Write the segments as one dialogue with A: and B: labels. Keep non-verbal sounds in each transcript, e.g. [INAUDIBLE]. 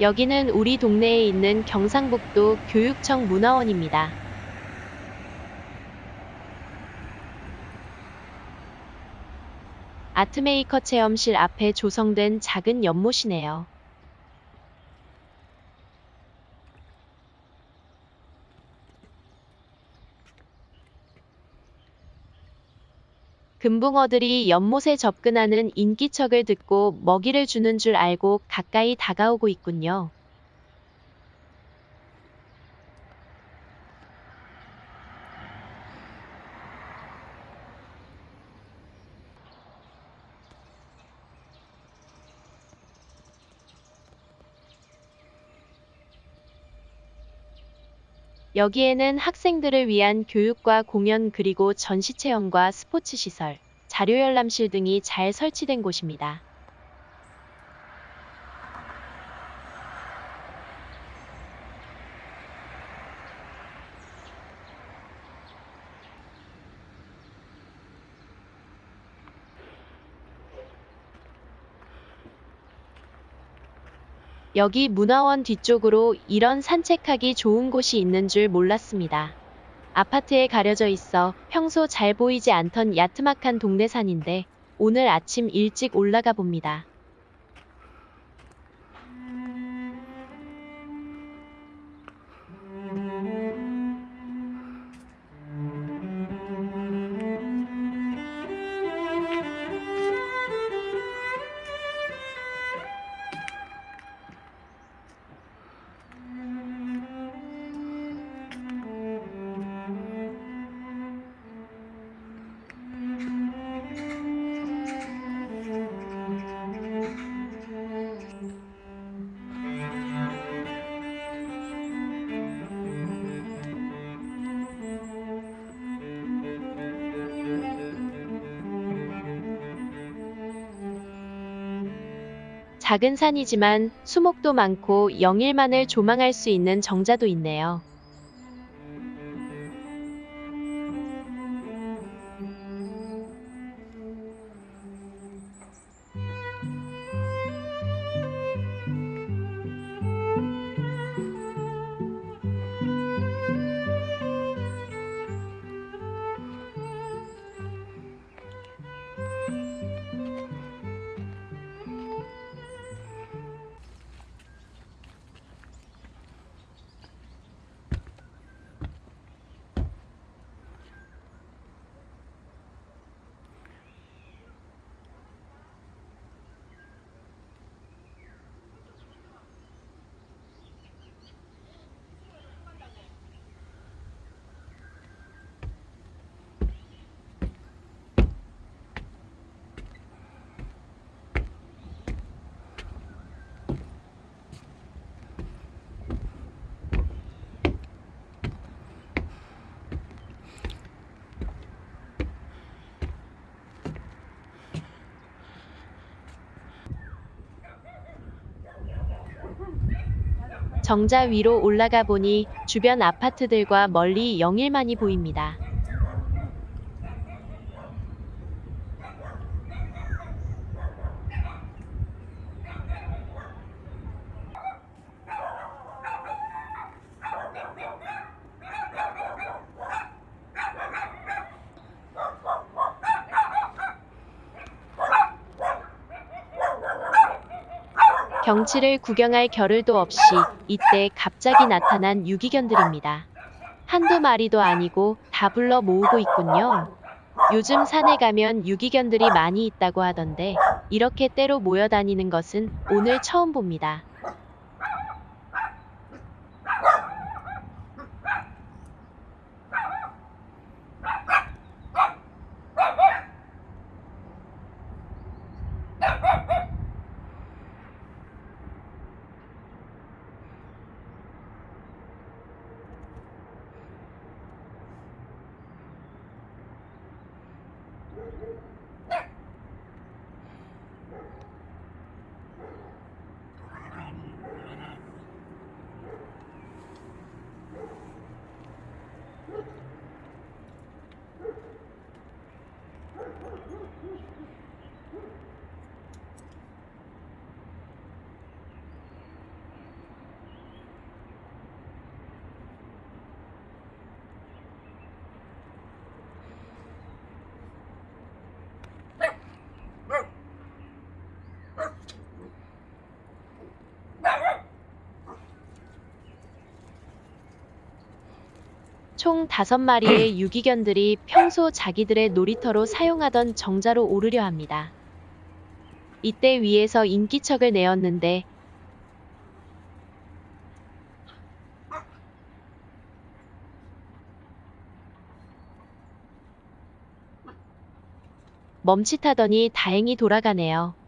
A: 여기는 우리 동네에 있는 경상북도 교육청 문화원입니다. 아트메이커 체험실 앞에 조성된 작은 연못이네요. 금붕어들이 연못에 접근하는 인기척을 듣고 먹이를 주는 줄 알고 가까이 다가오고 있군요. 여기에는 학생들을 위한 교육과 공연 그리고 전시 체험과 스포츠 시설, 자료 열람실 등이 잘 설치된 곳입니다. 여기 문화원 뒤쪽으로 이런 산책하기 좋은 곳이 있는 줄 몰랐습니다. 아파트에 가려져 있어 평소 잘 보이지 않던 야트막한 동네산인데 오늘 아침 일찍 올라가 봅니다. 작은 산이지만 수목도 많고 영일만을 조망할 수 있는 정자도 있네요. 정자 위로 올라가 보니 주변 아파트들과 멀리 영일만이 보입니다. 경치를 구경할 겨를도 없이 이때 갑자기 나타난 유기견들입니다. 한두 마리도 아니고 다 불러 모으고 있군요. 요즘 산에 가면 유기견들이 많이 있다고 하던데 이렇게 때로 모여 다니는 것은 오늘 처음 봅니다. 총 5마리의 [CLEARS THROAT] 유기견들이 평소 자기들의 놀이터로 사용하던 정자로 오르려 합니다. 이때 위에서 인기척을 내었는데 멈칫하더니 다행히 돌아가네요.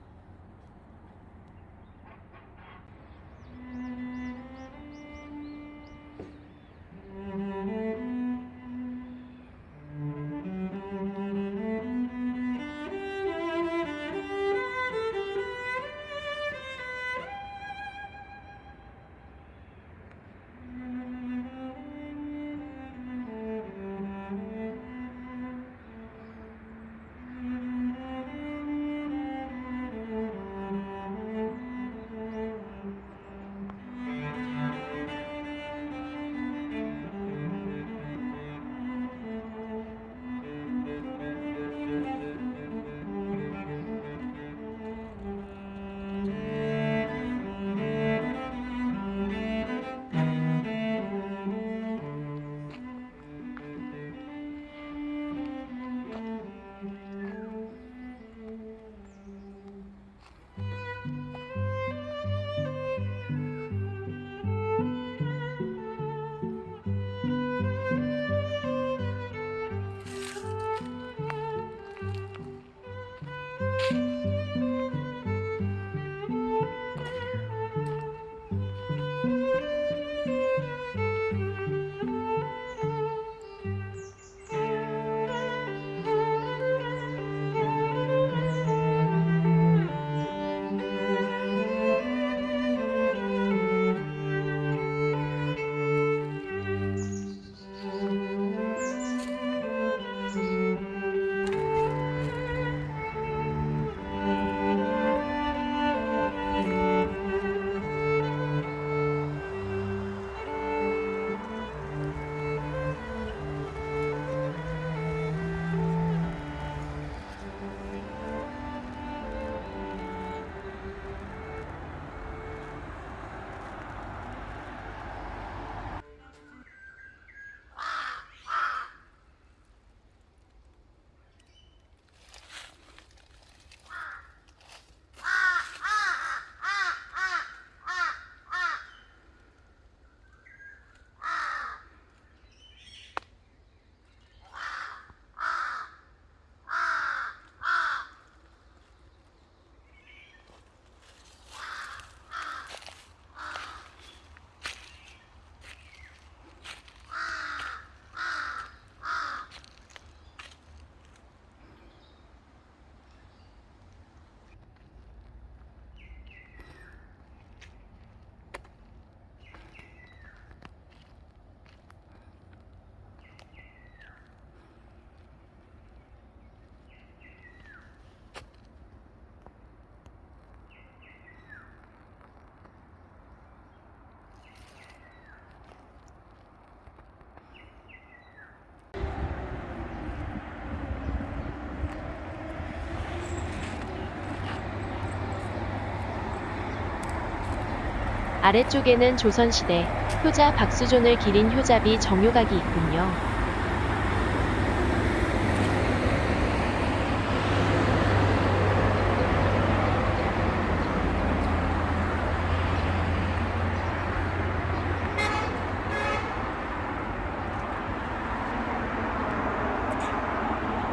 A: 아래쪽에는 조선시대 효자 박수존을 기린 효자비 정효각이 있군요.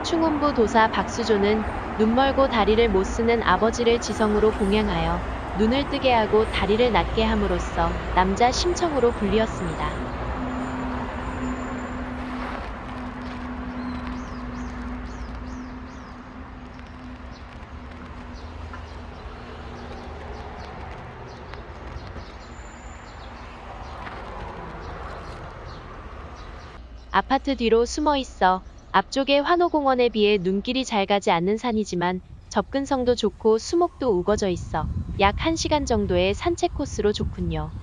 A: 충운부 도사 박수조는 눈 멀고 다리를 못 쓰는 아버지를 지성으로 봉양하여 눈을 뜨게 하고 다리를 낮게 함으로써 남자 심청으로 불리었습니다. 아파트 뒤로 숨어 있어 앞쪽의 환호공원에 비해 눈길이 잘 가지 않는 산이지만 접근성도 좋고 수목도 우거져 있어 약 1시간 정도의 산책 코스로 좋군요.